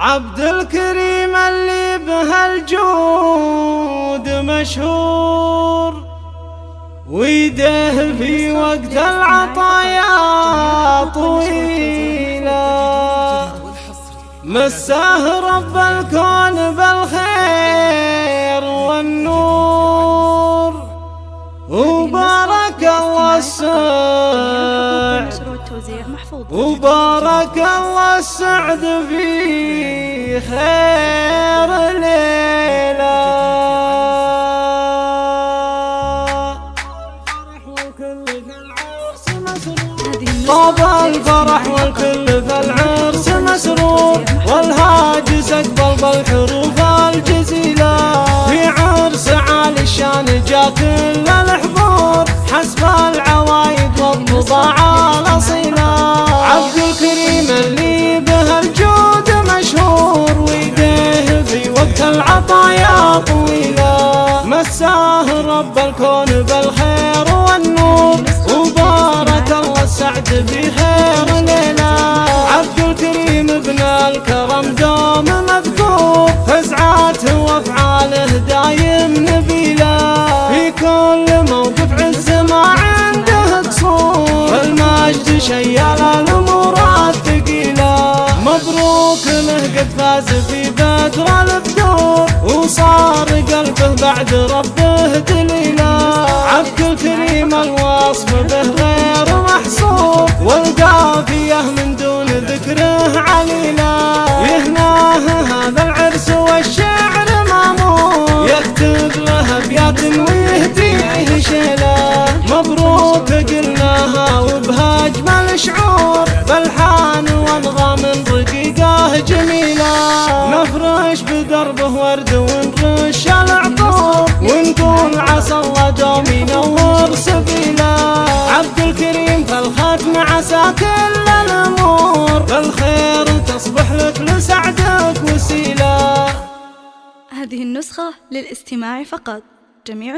عبد الكريم اللي به الجود مشهور ويده في وقت العطايا طويلة. مساه رب الكون بالخير. السعد وبارك الله السعد في خير ليلة طاب الفرح والكل في العرس مسرور. والهاجس اقبل بالحروف الجزيلة. مساه رب الكون بالخير والنور. وبارك الله السعد في خير ليلة عبد الكريم ابن الكرم دوم مذكور. فزعاته وافعاله دايم نبيله في كل موقف عز ما عنده قصور. المجد شيال الأمور الثقيله مبروك له قد فاز في وصار قلبه بعد ربه دليله عبد الكريم الوصف به غير محصور والقافية من دون ذكره عليله يهناه هذا العرس والشعر مامور يكتب له أبيات ويهديه شيله مبروك قلناها وبها اجمل شعور نفرش بدربه ورد ونرش العطور ونقول عسى الله دوم ينور سبيله عبد الكريم فالختم عسى كل الأمور. بالخير تصبح لك لسعدك وسيلة. هذه النسخة للاستماع فقط. جميع